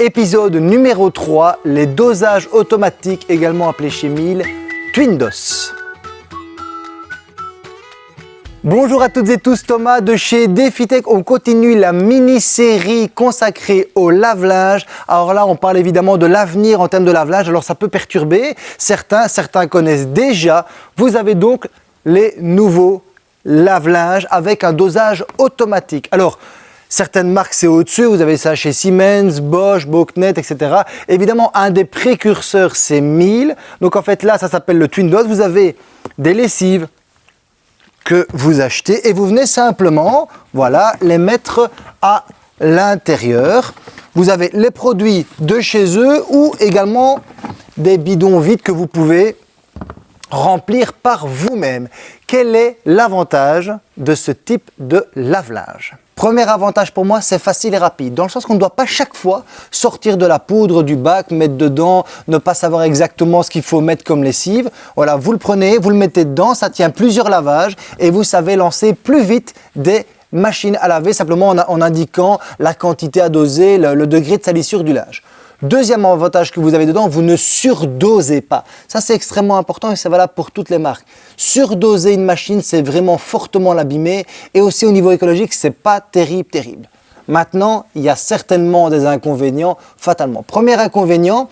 Épisode numéro 3, les dosages automatiques, également appelés chez Miele, Twindos. Bonjour à toutes et tous, Thomas de chez DefiTech. On continue la mini-série consacrée au lave-linge. Alors là, on parle évidemment de l'avenir en termes de lave-linge. Alors ça peut perturber certains, certains connaissent déjà. Vous avez donc les nouveaux lave-linge avec un dosage automatique. Alors, Certaines marques, c'est au-dessus. Vous avez ça chez Siemens, Bosch, Boknet, etc. Évidemment, un des précurseurs, c'est Miele. Donc, en fait, là, ça s'appelle le Twin Dose. Vous avez des lessives que vous achetez et vous venez simplement, voilà, les mettre à l'intérieur. Vous avez les produits de chez eux ou également des bidons vides que vous pouvez remplir par vous-même. Quel est l'avantage de ce type de lave-linge Premier avantage pour moi, c'est facile et rapide, dans le sens qu'on ne doit pas chaque fois sortir de la poudre du bac, mettre dedans, ne pas savoir exactement ce qu'il faut mettre comme lessive. Voilà, vous le prenez, vous le mettez dedans, ça tient plusieurs lavages et vous savez lancer plus vite des machines à laver, simplement en, indiquant la quantité à doser, le, le degré de salissure du linge. Deuxième avantage que vous avez dedans, vous ne surdosez pas. Ça, c'est extrêmement important et c'est valable pour toutes les marques. Surdoser une machine, c'est vraiment fortement l'abîmer et aussi au niveau écologique, c'est pas terrible, terrible. Maintenant, il y a certainement des inconvénients fatalement. Premier inconvénient,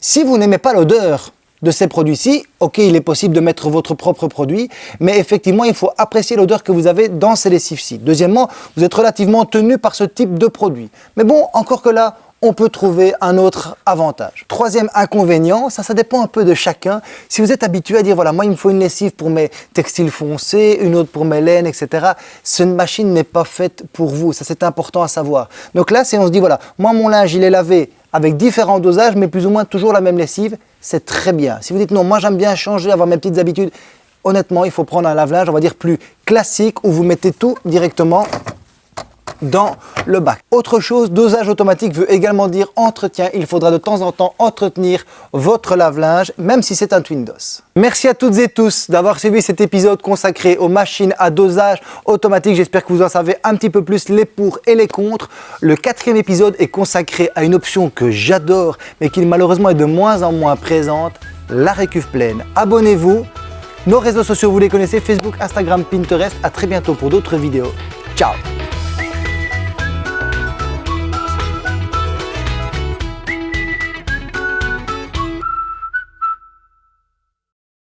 si vous n'aimez pas l'odeur de ces produits-ci, ok, il est possible de mettre votre propre produit, mais effectivement, il faut apprécier l'odeur que vous avez dans ces lessives-ci. Deuxièmement, vous êtes relativement tenu par ce type de produit. Mais bon, encore que là, on peut trouver un autre avantage. Troisième inconvénient, ça, ça dépend un peu de chacun. Si vous êtes habitué à dire, voilà, moi, il me faut une lessive pour mes textiles foncés, une autre pour mes laines, etc., cette machine n'est pas faite pour vous. Ça, c'est important à savoir. Donc là, si on se dit, voilà, moi, mon linge, il est lavé avec différents dosages, mais plus ou moins toujours la même lessive, c'est très bien. Si vous dites, non, moi, j'aime bien changer, avoir mes petites habitudes, honnêtement, il faut prendre un lave-linge, on va dire, plus classique, où vous mettez tout directement dans le bac. Autre chose, dosage automatique veut également dire entretien. Il faudra de temps en temps entretenir votre lave-linge, même si c'est un Twindos. Merci à toutes et tous d'avoir suivi cet épisode consacré aux machines à dosage automatique. J'espère que vous en savez un petit peu plus les pour et les contre. Le quatrième épisode est consacré à une option que j'adore, mais qui malheureusement est de moins en moins présente, la récuve pleine. Abonnez-vous. Nos réseaux sociaux, vous les connaissez, Facebook, Instagram, Pinterest. À très bientôt pour d'autres vidéos. Ciao